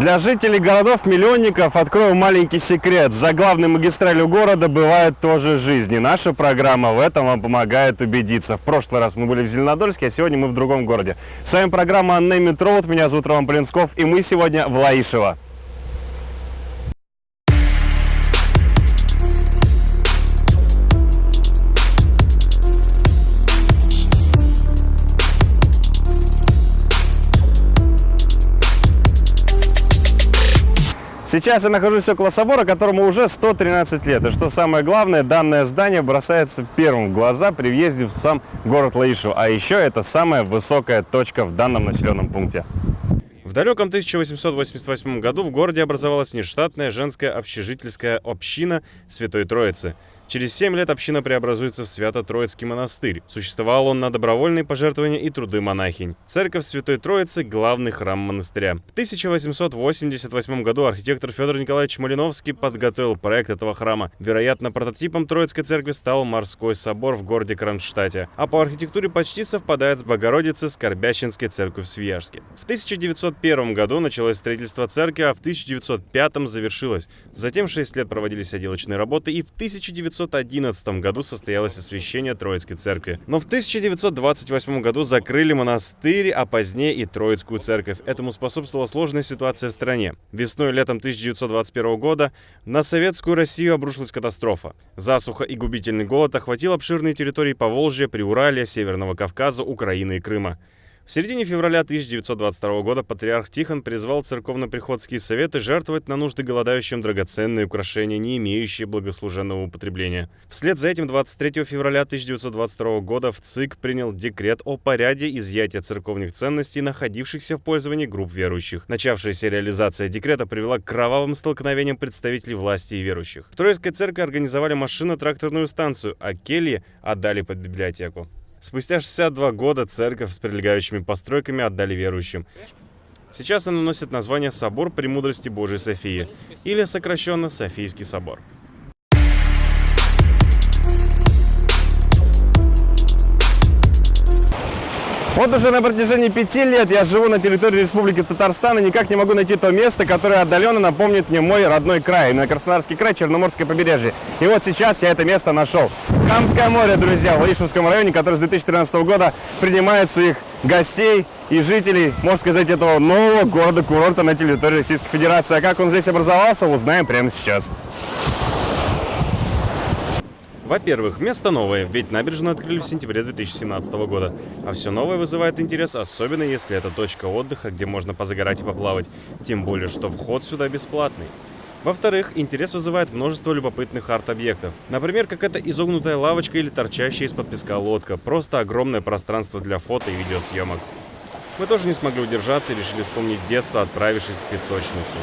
Для жителей городов-миллионников открою маленький секрет. За главной магистралью города бывает тоже жизнь. И наша программа в этом вам помогает убедиться. В прошлый раз мы были в Зеленодольске, а сегодня мы в другом городе. С вами программа Name Road. Меня зовут Роман Полинсков, и мы сегодня в Лаишево. Сейчас я нахожусь около собора, которому уже 113 лет. И что самое главное, данное здание бросается первым в глаза при въезде в сам город Лаишу. А еще это самая высокая точка в данном населенном пункте. В далеком 1888 году в городе образовалась внештатная женская общежительская община Святой Троицы – Через 7 лет община преобразуется в Свято-Троицкий монастырь. Существовал он на добровольные пожертвования и труды монахинь. Церковь Святой Троицы – главный храм монастыря. В 1888 году архитектор Федор Николаевич Малиновский подготовил проект этого храма. Вероятно, прототипом Троицкой церкви стал Морской собор в городе Кронштадте, а по архитектуре почти совпадает с Богородицей Скорбящинской церковью в Свияжске. В 1901 году началось строительство церкви, а в 1905 завершилось. Затем 6 лет проводились отделочные работы, и в 1900 1911 году состоялось освящение Троицкой церкви. Но в 1928 году закрыли монастырь, а позднее и Троицкую церковь. Этому способствовала сложная ситуация в стране. Весной и летом 1921 года на советскую Россию обрушилась катастрофа. Засуха и губительный голод охватил обширные территории Поволжья, Приуралья, Северного Кавказа, Украины и Крыма. В середине февраля 1922 года патриарх Тихон призвал церковно-приходские советы жертвовать на нужды голодающим драгоценные украшения, не имеющие благослуженного употребления. Вслед за этим 23 февраля 1922 года в ЦИК принял декрет о порядке изъятия церковных ценностей, находившихся в пользовании групп верующих. Начавшаяся реализация декрета привела к кровавым столкновениям представителей власти и верующих. В Троицкой церкви организовали машино-тракторную станцию, а кельи отдали под библиотеку. Спустя 62 года церковь с прилегающими постройками отдали верующим. Сейчас она носит название «Собор Премудрости Божией Софии» или сокращенно «Софийский собор». Вот уже на протяжении пяти лет я живу на территории Республики Татарстан и никак не могу найти то место, которое отдаленно напомнит мне мой родной край, на Краснодарский край, Черноморское побережье. И вот сейчас я это место нашел. Камское море, друзья, в Лаишевском районе, который с 2013 года принимает своих гостей и жителей, можно сказать, этого нового города-курорта на территории Российской Федерации. А как он здесь образовался, узнаем прямо сейчас. Во-первых, место новое, ведь набережную открыли в сентябре 2017 года. А все новое вызывает интерес, особенно если это точка отдыха, где можно позагорать и поплавать. Тем более, что вход сюда бесплатный. Во-вторых, интерес вызывает множество любопытных арт-объектов. Например, как эта изогнутая лавочка или торчащая из-под песка лодка. Просто огромное пространство для фото и видеосъемок. Мы тоже не смогли удержаться и решили вспомнить детство, отправившись в песочницу.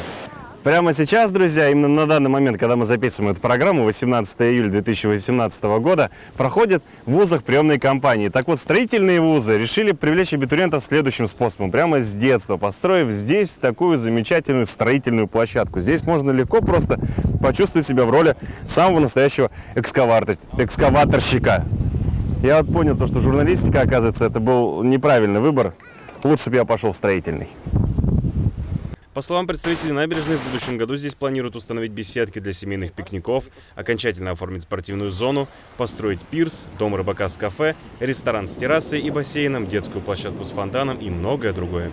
Прямо сейчас, друзья, именно на данный момент, когда мы записываем эту программу, 18 июля 2018 года, проходит в вузах приемной кампании. Так вот, строительные вузы решили привлечь абитуриентов следующим способом. Прямо с детства, построив здесь такую замечательную строительную площадку. Здесь можно легко просто почувствовать себя в роли самого настоящего экскаватор, экскаваторщика. Я вот понял, то, что журналистика, оказывается, это был неправильный выбор. Лучше бы я пошел в строительный. По словам представителей набережной, в будущем году здесь планируют установить беседки для семейных пикников, окончательно оформить спортивную зону, построить пирс, дом рыбака с кафе, ресторан с террасой и бассейном, детскую площадку с фонтаном и многое другое.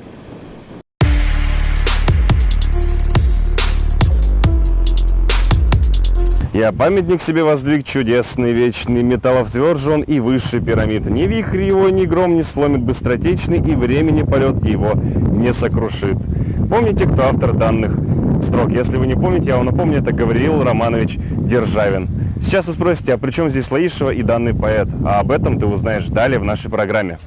Я памятник себе воздвиг чудесный, вечный, металлов тверже и выше пирамид. Ни вихрь его, ни гром не сломит быстротечный, и времени полет его не сокрушит. Помните, кто автор данных строк? Если вы не помните, я вам напомню, это Гавриил Романович Державин. Сейчас вы спросите, а при чем здесь Лаишева и данный поэт? А об этом ты узнаешь далее в нашей программе.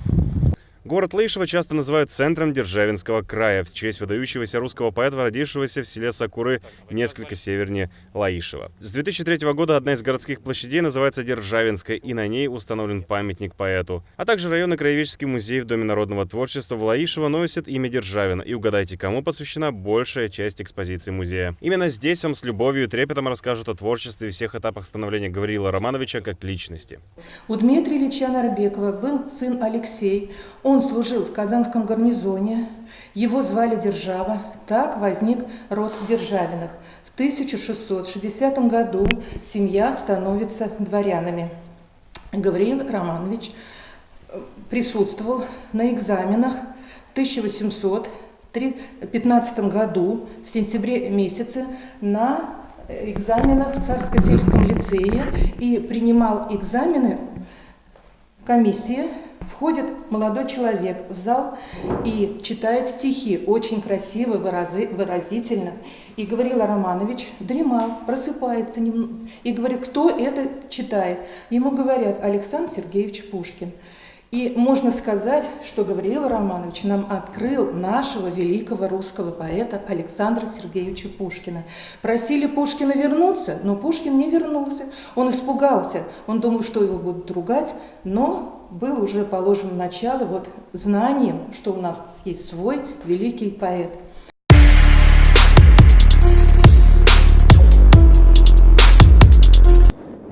Город Лейшево часто называют центром Державинского края в честь выдающегося русского поэта, родившегося в селе Сакуры, несколько севернее Лаишева. С 2003 года одна из городских площадей называется Державинская, и на ней установлен памятник поэту. А также районный краеведческий музей в Доме народного творчества в Лаишево носит имя Державина. И угадайте, кому посвящена большая часть экспозиции музея. Именно здесь вам с любовью и трепетом расскажут о творчестве и всех этапах становления Гавриила Романовича как личности. У Дмитрия Ильича Нарбекова был сын Алексей. Он Он служил в Казанском гарнизоне, его звали Держава, так возник род Державиных. В 1660 году семья становится дворянами. Гавриил Романович э, присутствовал на экзаменах в 1815 году, в сентябре месяце, на экзаменах в Царско-сельском лицее и принимал экзамены комиссии Входит молодой человек в зал и читает стихи, очень красиво, выразительно. И Гаврила Романович дремал, просыпается и говорит, кто это читает? Ему говорят, Александр Сергеевич Пушкин. И можно сказать, что Гавриил Романович нам открыл нашего великого русского поэта Александра Сергеевича Пушкина. Просили Пушкина вернуться, но Пушкин не вернулся. Он испугался, он думал, что его будут ругать, но было уже положено начало вот знанием, что у нас есть свой великий поэт.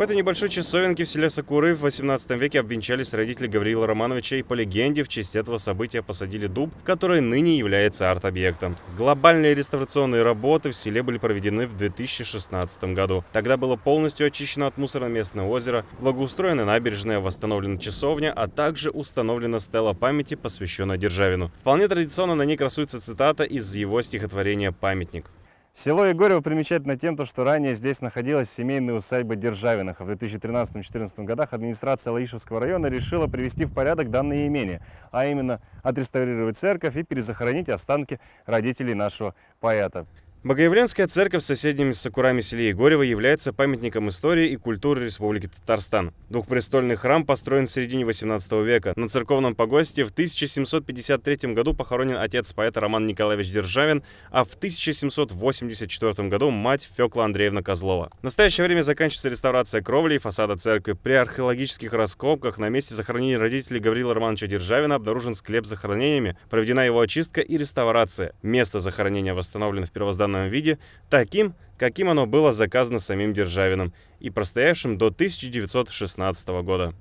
В этой небольшой часовенке в селе Сакуры в 18 веке обвенчались родители Гавриила Романовича и по легенде в честь этого события посадили дуб, который ныне является арт-объектом. Глобальные реставрационные работы в селе были проведены в 2016 году. Тогда было полностью очищено от мусора местное озеро, благоустроена набережная, восстановлена часовня, а также установлена стела памяти, посвященная Державину. Вполне традиционно на ней красуется цитата из его стихотворения «Памятник». Село Егорево примечательно тем, что ранее здесь находилась семейная усадьба Державиных. В 2013-2014 годах администрация Лаишевского района решила привести в порядок данное имение, а именно отреставрировать церковь и перезахоронить останки родителей нашего поэта. Богоявленская церковь с соседними Сакурами селе Егорево является памятником истории и культуры Республики Татарстан. Двухпрестольный храм построен в середине 18 века. На церковном погосте в 1753 году похоронен отец поэта Роман Николаевич Державин, а в 1784 году мать Фекла Андреевна Козлова. В настоящее время заканчивается реставрация кровли и фасада церкви. При археологических раскопках на месте захоронения родителей Гаврила Романовича Державина обнаружен склеп с захоронениями, проведена его очистка и реставрация. Место захоронения восстановлено в первозданном данном виде таким, каким оно было заказано самим Державиным и простоявшим до 1916 года.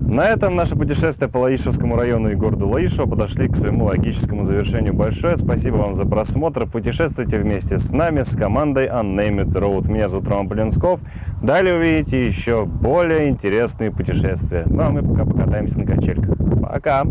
На этом наше путешествие по Лаишевскому району и городу Лаишево подошли к своему логическому завершению. Большое спасибо вам за просмотр. Путешествуйте вместе с нами, с командой Unnamed Road. Меня зовут Роман Полинсков. Далее увидите еще более интересные путешествия. Ну а мы пока покатаемся на качельках. Пока!